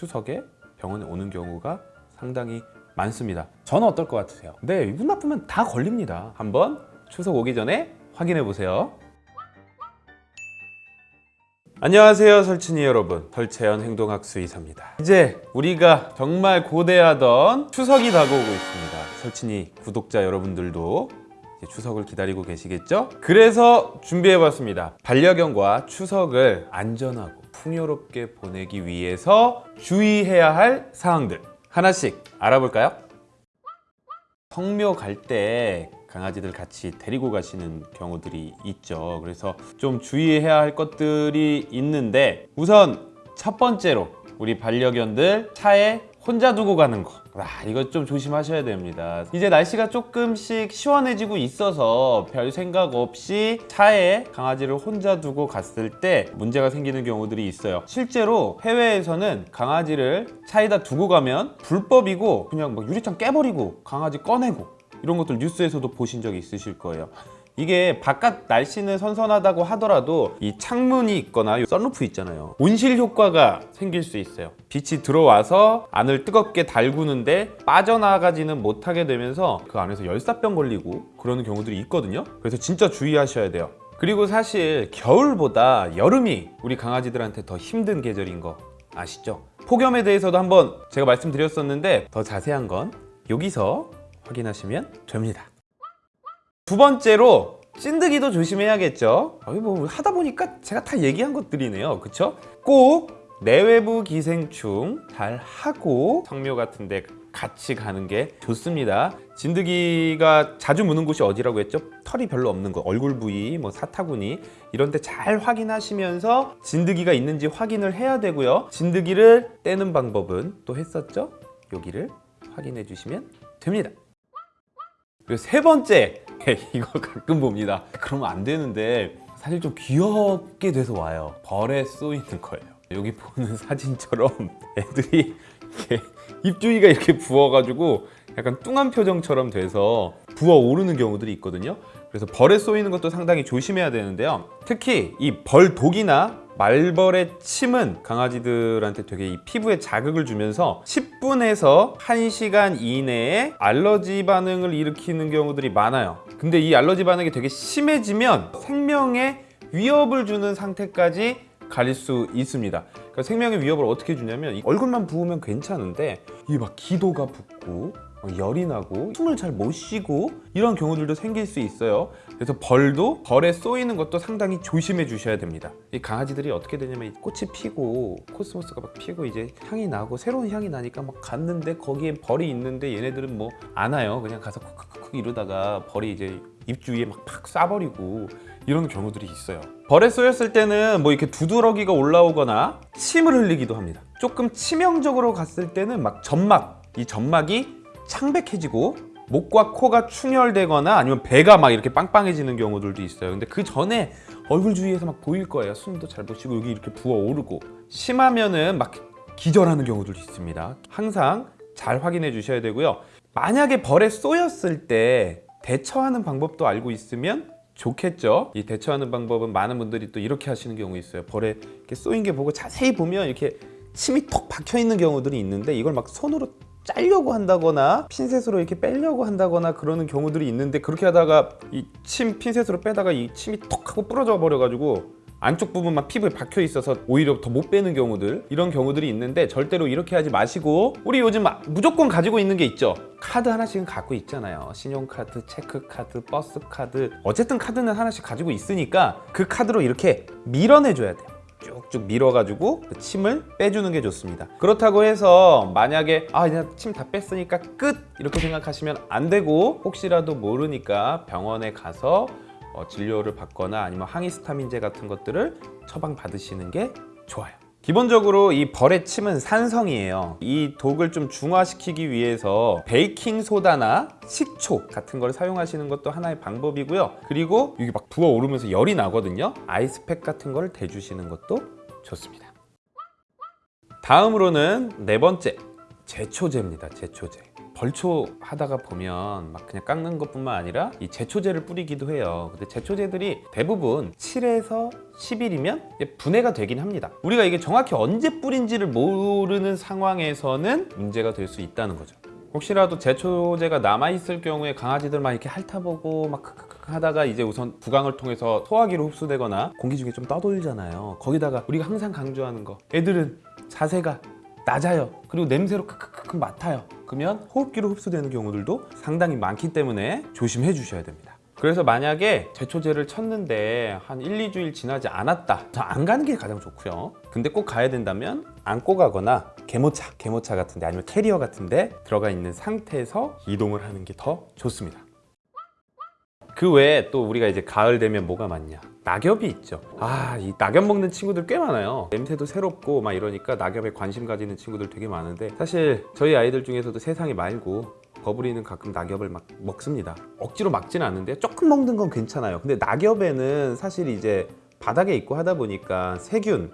추석에 병원에 오는 경우가 상당히 많습니다. 저는 어떨 것 같으세요? 네, 기분 나쁘면 다 걸립니다. 한번 추석 오기 전에 확인해 보세요. 안녕하세요 설친이 여러분 설채연 행동학수 의사입니다 이제 우리가 정말 고대하던 추석이 다가오고 있습니다 설친이 구독자 여러분들도 이제 추석을 기다리고 계시겠죠? 그래서 준비해봤습니다 반려견과 추석을 안전하고 풍요롭게 보내기 위해서 주의해야 할 사항들 하나씩 알아볼까요? 성묘 갈 때 강아지들 같이 데리고 가시는 경우들이 있죠. 그래서 좀 주의해야 할 것들이 있는데 우선 첫 번째로 우리 반려견들 차에 혼자 두고 가는 거. 아, 이거 좀 조심하셔야 됩니다. 이제 날씨가 조금씩 시원해지고 있어서 별 생각 없이 차에 강아지를 혼자 두고 갔을 때 문제가 생기는 경우들이 있어요. 실제로 해외에서는 강아지를 차에다 두고 가면 불법이고 그냥 뭐 유리창 깨버리고 강아지 꺼내고 이런 것들 뉴스에서도 보신 적이 있으실 거예요. 이게 바깥 날씨는 선선하다고 하더라도 이 창문이 있거나 이 썬루프 있잖아요. 온실 효과가 생길 수 있어요. 빛이 들어와서 안을 뜨겁게 달구는데 빠져나가지는 못하게 되면서 그 안에서 열사병 걸리고 그러는 경우들이 있거든요. 그래서 진짜 주의하셔야 돼요. 그리고 사실 겨울보다 여름이 우리 강아지들한테 더 힘든 계절인 거 아시죠? 폭염에 대해서도 한번 제가 말씀드렸었는데 더 자세한 건 여기서 확인하시면 됩니다 두 번째로 찐득이도 조심해야겠죠 뭐 하다 보니까 제가 다 얘기한 것들이네요 그쵸? 꼭 내외부 기생충 잘 하고 성묘 같은 데 같이 가는 게 좋습니다 진드기가 자주 무는 곳이 어디라고 했죠? 털이 별로 없는 곳 얼굴 부위, 뭐 사타구니 이런 데 잘 확인하시면서 진드기가 있는지 확인을 해야 되고요 진드기를 떼는 방법은 또 했었죠? 여기를 확인해 주시면 됩니다 그리고 세 번째 이거 가끔 봅니다. 그러면 안 되는데 사실 좀 귀엽게 돼서 와요. 벌에 쏘이는 거예요. 여기 보는 사진처럼 애들이 이렇게 입주위가 이렇게 부어가지고 약간 뚱한 표정처럼 돼서 부어오르는 경우들이 있거든요. 그래서 벌에 쏘이는 것도 상당히 조심해야 되는데요. 특히 이 벌 독이나 말벌의 침은 강아지들한테 되게 이 피부에 자극을 주면서 10분에서 1시간 이내에 알러지 반응을 일으키는 경우들이 많아요. 근데 이 알러지 반응이 되게 심해지면 생명에 위협을 주는 상태까지 가릴 수 있습니다. 그러니까 생명의 위협을 어떻게 주냐면 이 얼굴만 부으면 괜찮은데 이막 기도가 붓고 어, 열이 나고 숨을 잘 못 쉬고 이런 경우들도 생길 수 있어요. 그래서 벌도 벌에 쏘이는 것도 상당히 조심해 주셔야 됩니다. 이 강아지들이 어떻게 되냐면 이 꽃이 피고 코스모스가 막 피고 이제 향이 나고 새로운 향이 나니까 막 갔는데 거기에 벌이 있는데 얘네들은 뭐 안 와요. 그냥 가서 쿡쿡쿡 이러다가 벌이 이제 입 주 위에 막 팍 쏴버리고 이런 경우들이 있어요. 벌에 쏘였을 때는 뭐 이렇게 두드러기가 올라오거나 침을 흘리기도 합니다. 조금 치명적으로 갔을 때는 막 점막 이 점막이 창백해지고 목과 코가 충혈되거나 아니면 배가 막 이렇게 빵빵해지는 경우들도 있어요. 근데 그 전에 얼굴 주위에서 막 보일 거예요. 숨도 잘 못 쉬고 여기 이렇게 부어오르고. 심하면은 막 기절하는 경우들도 있습니다. 항상 잘 확인해 주셔야 되고요. 만약에 벌에 쏘였을 때 대처하는 방법도 알고 있으면 좋겠죠? 이 대처하는 방법은 많은 분들이 또 이렇게 하시는 경우 있어요. 벌에 이렇게 쏘인 게 보고 자세히 보면 이렇게 침이 톡 박혀 있는 경우들이 있는데 이걸 막 손으로 짜려고 한다거나 핀셋으로 이렇게 빼려고 한다거나 그러는 경우들이 있는데 그렇게 하다가 이 침 핀셋으로 빼다가 이 침이 톡 하고 부러져 버려 가지고 안쪽 부분만 피부에 박혀 있어서 오히려 더 못 빼는 경우들 이런 경우들이 있는데 절대로 이렇게 하지 마시고 우리 요즘 무조건 가지고 있는 게 있죠. 카드 하나씩은 갖고 있잖아요. 신용카드, 체크카드, 버스카드. 어쨌든 카드는 하나씩 가지고 있으니까 그 카드로 이렇게 밀어내줘야 돼요 쭉쭉 밀어가지고 그 침을 빼주는 게 좋습니다. 그렇다고 해서 만약에 아 이제 침 다 뺐으니까 끝! 이렇게 생각하시면 안 되고 혹시라도 모르니까 병원에 가서 어, 진료를 받거나 아니면 항히스타민제 같은 것들을 처방 받으시는 게 좋아요 기본적으로 이 벌의 침은 산성이에요. 이 독을 좀 중화시키기 위해서 베이킹 소다나 식초 같은 걸 사용하시는 것도 하나의 방법이고요. 그리고 이게 막 부어오르면서 열이 나거든요. 아이스팩 같은 걸 대주시는 것도 좋습니다. 다음으로는 네 번째 제초제입니다 제초제 벌초 하다가 보면 막 그냥 깎는 것뿐만 아니라 이 제초제를 뿌리기도 해요. 근데 제초제들이 대부분 7에서 10일이면 분해가 되긴 합니다. 우리가 이게 정확히 언제 뿌린지를 모르는 상황에서는 문제가 될 수 있다는 거죠. 혹시라도 제초제가 남아있을 경우에 강아지들 막 이렇게 핥아보고 막 크크크 하다가 이제 우선 부강을 통해서 소화기로 흡수되거나 공기 중에 좀 떠돌잖아요. 거기다가 우리가 항상 강조하는 거 애들은 자세가 낮아요. 그리고 냄새로 크크크 맡아요. 그러면 호흡기로 흡수되는 경우들도 상당히 많기 때문에 조심해 주셔야 됩니다. 그래서 만약에 제초제를 쳤는데 한 1, 2주일 지나지 않았다. 저안 가는 게 가장 좋고요. 근데 꼭 가야 된다면 안고 가거나 개모차, 개모차 같은데 아니면 캐리어 같은데 들어가 있는 상태에서 이동을 하는 게 더 좋습니다. 그 외에 또 우리가 이제 가을 되면 뭐가 많냐? 낙엽이 있죠. 아, 이 낙엽 먹는 친구들 꽤 많아요. 냄새도 새롭고 막 이러니까 낙엽에 관심 가지는 친구들 되게 많은데 사실 저희 아이들 중에서도 세상에 말고 버블이는 가끔 낙엽을 막 먹습니다. 억지로 막지는 않는데 조금 먹는 건 괜찮아요. 근데 낙엽에는 사실 이제 바닥에 있고 하다 보니까 세균,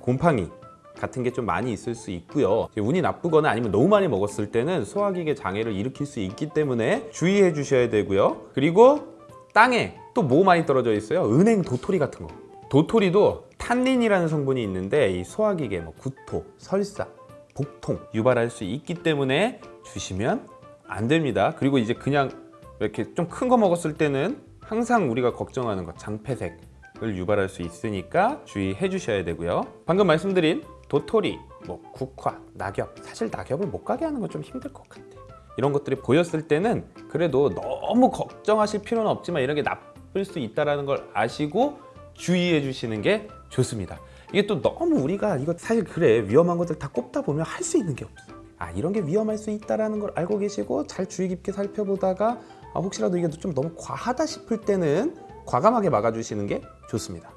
곰팡이 같은 게 좀 많이 있을 수 있고요. 운이 나쁘거나 아니면 너무 많이 먹었을 때는 소화기계 장애를 일으킬 수 있기 때문에 주의해 주셔야 되고요. 그리고 땅에 또 뭐 많이 떨어져 있어요? 은행 도토리 같은 거. 도토리도 탄닌이라는 성분이 있는데 이 소화기계 뭐 구토, 설사, 복통 유발할 수 있기 때문에 주시면 안 됩니다. 그리고 이제 그냥 이렇게 좀 큰 거 먹었을 때는 항상 우리가 걱정하는 것 장폐색을 유발할 수 있으니까 주의해 주셔야 되고요. 방금 말씀드린 도토리, 뭐 국화, 낙엽 사실 낙엽을 못 가게 하는 건 좀 힘들 것 같아. 이런 것들이 보였을 때는 그래도 너무 걱정하실 필요는 없지만 이런 게 나쁠 수 있다라는 걸 아시고 주의해 주시는 게 좋습니다. 이게 또 너무 우리가 이거 사실 그래 위험한 것들 다 꼽다 보면 할 수 있는 게 없어. 아 이런 게 위험할 수 있다라는 걸 알고 계시고 잘 주의 깊게 살펴보다가 아, 혹시라도 이게 좀 너무 과하다 싶을 때는 과감하게 막아주시는 게 좋습니다.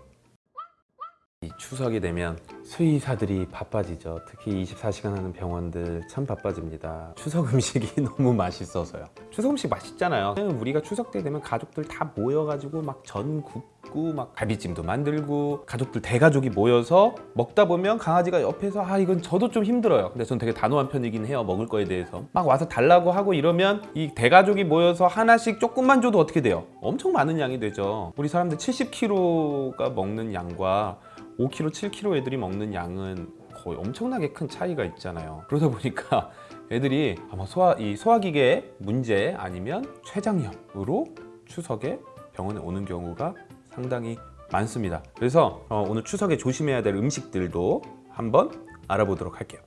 이 추석이 되면 수의사들이 바빠지죠. 특히 24시간 하는 병원들 참 바빠집니다. 추석 음식이 너무 맛있어서요. 추석 음식 맛있잖아요. 우리가 추석 때 되면 가족들 다 모여가지고 막 전 굽고 막 갈비찜도 만들고 가족들 대가족이 모여서 먹다 보면 강아지가 옆에서 아 이건 저도 좀 힘들어요. 근데 전 되게 단호한 편이긴 해요. 먹을 거에 대해서 막 와서 달라고 하고 이러면 이 대가족이 모여서 하나씩 조금만 줘도 어떻게 돼요? 엄청 많은 양이 되죠. 우리 사람들 70kg가 먹는 양과 5kg, 7kg 애들이 먹는 양은 거의 엄청나게 큰 차이가 있잖아요. 그러다 보니까 애들이 아마 소화 이 소화기계 문제 아니면 췌장염으로 추석에 병원에 오는 경우가 상당히 많습니다. 그래서 어, 오늘 추석에 조심해야 될 음식들도 한번 알아보도록 할게요.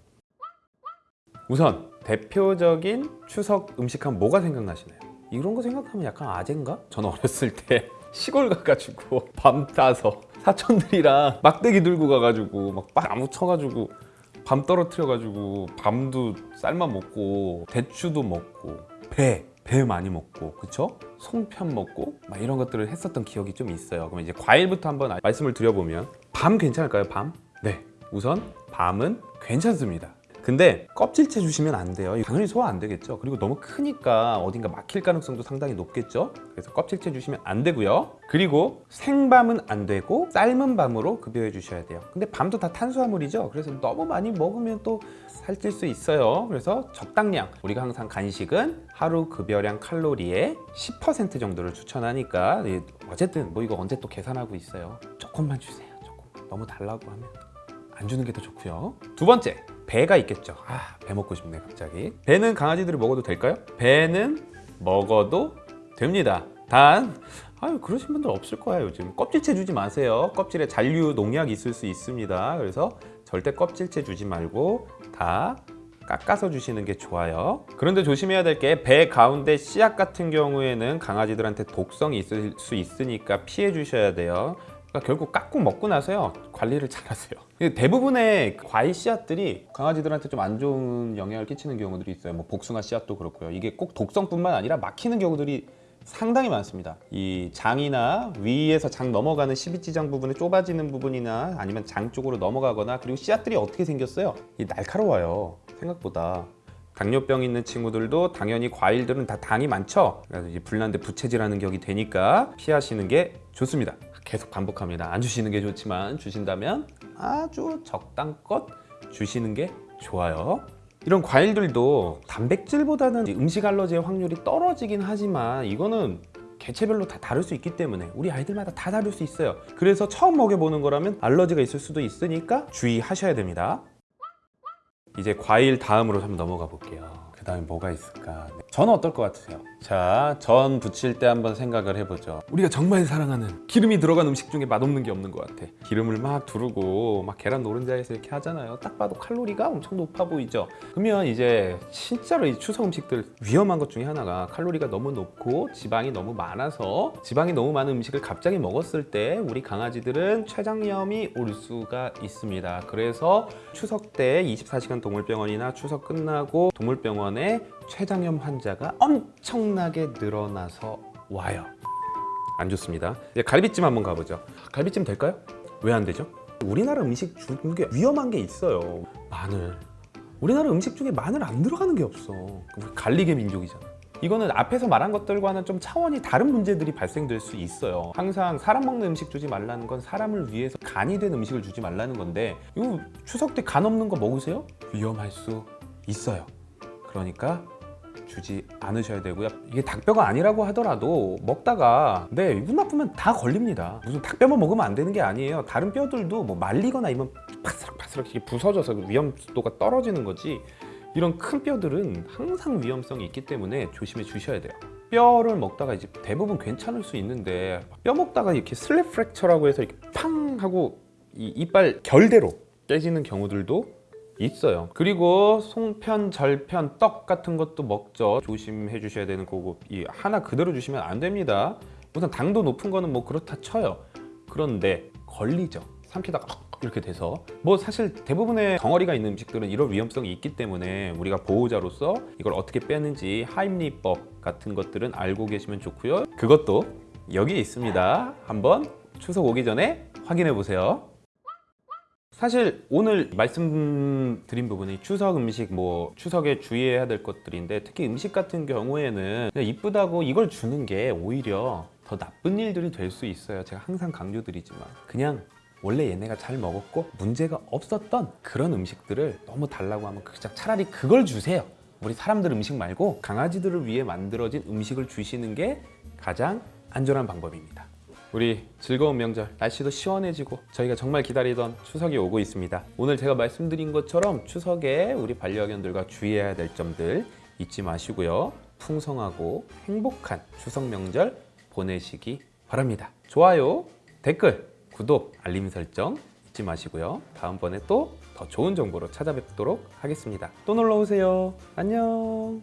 우선 대표적인 추석 음식하면 뭐가 생각나시나요? 이런 거 생각하면 약간 아재인가? 저는 어렸을 때 시골 가가지고 밤 따서 사촌들이랑 막대기 들고 가가지고 막 나무 쳐가지고 밤 떨어뜨려가지고 밤도 쌀만 먹고 대추도 먹고 배, 배 많이 먹고 그쵸? 송편 먹고 막 이런 것들을 했었던 기억이 좀 있어요 그럼 이제 과일부터 한번 말씀을 드려보면 밤 괜찮을까요? 밤? 네 우선 밤은 괜찮습니다 근데 껍질째 주시면 안 돼요. 당연히 소화 안 되겠죠. 그리고 너무 크니까 어딘가 막힐 가능성도 상당히 높겠죠. 그래서 껍질째 주시면 안 되고요. 그리고 생밤은 안 되고 삶은 밤으로 급여해 주셔야 돼요. 근데 밤도 다 탄수화물이죠. 그래서 너무 많이 먹으면 또 살찔 수 있어요. 그래서 적당량. 우리가 항상 간식은 하루 급여량 칼로리의 10% 정도를 추천하니까 예, 어쨌든 뭐 이거 언제 또 계산하고 있어요? 조금만 주세요. 조금. 너무 달라고 하면 안 주는 게 더 좋고요. 두 번째, 배가 있겠죠. 아, 배 먹고 싶네 갑자기. 배는 강아지들이 먹어도 될까요? 배는 먹어도 됩니다. 단 아유 그러신 분들 없을 거예요 요즘 껍질째 주지 마세요 껍질에 잔류 농약이 있을 수 있습니다 그래서 절대 껍질째 주지 말고 다 깎아서 주시는 게 좋아요 그런데 조심해야 될 게 배 가운데 씨앗 같은 경우에는 강아지들한테 독성이 있을 수 있으니까 피해 주셔야 돼요 그러니까 결국 깎고 먹고 나서요. 관리를 잘하세요. 대부분의 과일 씨앗들이 강아지들한테 좀 안 좋은 영향을 끼치는 경우들이 있어요. 뭐 복숭아 씨앗도 그렇고요. 이게 꼭 독성뿐만 아니라 막히는 경우들이 상당히 많습니다. 이 장이나 위에서 장 넘어가는 십이지장 부분에 좁아지는 부분이나 아니면 장 쪽으로 넘어가거나 그리고 씨앗들이 어떻게 생겼어요? 이 날카로워요. 생각보다. 당뇨병 있는 친구들도 당연히 과일들은 다 당이 많죠. 그래서 이제 불난데 부채질하는 격이 되니까 피하시는 게 좋습니다 계속 반복합니다 안 주시는 게 좋지만 주신다면 아주 적당껏 주시는 게 좋아요 이런 과일들도 단백질보다는 음식 알러지의 확률이 떨어지긴 하지만 이거는 개체별로 다 다를 수 있기 때문에 우리 아이들마다 다 다를 수 있어요. 그래서 처음 먹여보는 거라면 알러지가 있을 수도 있으니까 주의하셔야 됩니다. 이제 과일 다음으로 한번 넘어가 볼게요. 그 다음에 뭐가 있을까? 저는 어떨 것 같으세요? 자, 전 부칠 때 한번 생각을 해보죠. 우리가 정말 사랑하는 기름이 들어간 음식 중에 맛없는 게 없는 것 같아. 기름을 막 두르고 막 계란 노른자에서 이렇게 하잖아요. 딱 봐도 칼로리가 엄청 높아 보이죠. 그러면 이제 진짜로 이 추석 음식들 위험한 것 중에 하나가 칼로리가 너무 높고 지방이 너무 많아서 지방이 너무 많은 음식을 갑자기 먹었을 때 우리 강아지들은 췌장염이 올 수가 있습니다. 그래서 추석 때 24시간 동물병원이나 추석 끝나고 동물병원 에 췌장염 환자가 엄청나게 늘어나서 와요. 안 좋습니다. 이제 갈비찜 한번 가보죠. 갈비찜 될까요? 왜 안 되죠? 우리나라 음식 중에 위험한 게 있어요. 마늘. 우리나라 음식 중에 마늘 안 들어가는 게 없어. 갈리게 민족이잖아. 이거는 앞에서 말한 것들과는 좀 차원이 다른 문제들이 발생될 수 있어요. 항상 사람 먹는 음식 주지 말라는 건 사람을 위해서 간이 된 음식을 주지 말라는 건데 이거 추석 때 간 없는 거 먹으세요? 위험할 수 있어요. 그러니까 주지 않으셔야 되고요. 이게 닭뼈가 아니라고 하더라도 먹다가 네 기분 나쁘면 다 걸립니다. 무슨 닭뼈만 먹으면 안 되는 게 아니에요. 다른 뼈들도 뭐 말리거나 이면 파스락파스락 부서져서 위험도가 떨어지는 거지. 이런 큰 뼈들은 항상 위험성이 있기 때문에 조심해 주셔야 돼요. 뼈를 먹다가 이제 대부분 괜찮을 수 있는데 뼈 먹다가 이렇게 슬랩 프랙처라고 해서 이렇게 팡 하고 이 이빨 결대로 깨지는 경우들도 있어요. 그리고 송편, 절편, 떡 같은 것도 먹죠. 조심해 주셔야 되는 거고 이 하나 그대로 주시면 안 됩니다. 우선 당도 높은 거는 뭐 그렇다 쳐요. 그런데 걸리죠. 삼키다가 이렇게 돼서 뭐 사실 대부분의 덩어리가 있는 음식들은 이런 위험성이 있기 때문에 우리가 보호자로서 이걸 어떻게 빼는지 하임리법 같은 것들은 알고 계시면 좋고요. 그것도 여기 있습니다. 한번 추석 오기 전에 확인해 보세요. 사실 오늘 말씀드린 부분이 추석 음식 뭐 추석에 주의해야 될 것들인데 특히 음식 같은 경우에는 이쁘다고 이걸 주는 게 오히려 더 나쁜 일들이 될 수 있어요. 제가 항상 강조드리지만 그냥 원래 얘네가 잘 먹었고 문제가 없었던 그런 음식들을 너무 달라고 하면 그냥 차라리 그걸 주세요. 우리 사람들 음식 말고 강아지들을 위해 만들어진 음식을 주시는 게 가장 안전한 방법입니다. 우리 즐거운 명절 날씨도 시원해지고 저희가 정말 기다리던 추석이 오고 있습니다. 오늘 제가 말씀드린 것처럼 추석에 우리 반려견들과 주의해야 될 점들 잊지 마시고요. 풍성하고 행복한 추석 명절 보내시기 바랍니다. 좋아요 댓글 구독 알림 설정 잊지 마시고요. 다음번에 또 더 좋은 정보로 찾아뵙도록 하겠습니다. 또 놀러오세요. 안녕